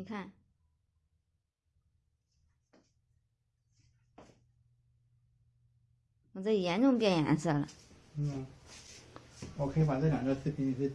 你看，我这严重变颜色了。嗯，我可以把这两个视频是